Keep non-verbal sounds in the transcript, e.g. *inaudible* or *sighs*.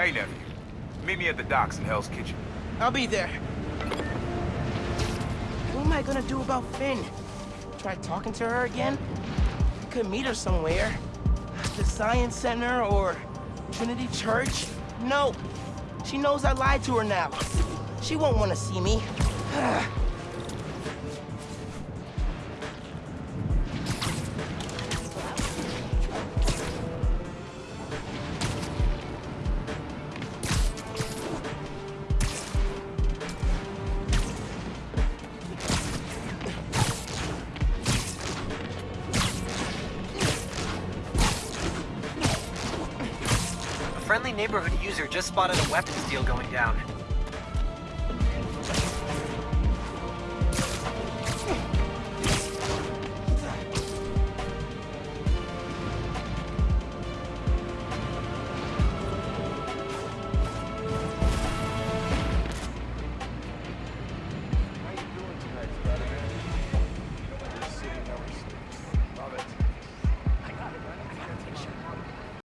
Hey, nephew. Meet me at the docks in Hell's Kitchen. I'll be there. What am I gonna do about Phin? Try talking to her again? I could meet her somewhere. The Science Center or Trinity Church? No. She knows I lied to her now. She won't want to see me. *sighs* friendly neighborhood user just spotted a weapons deal going down.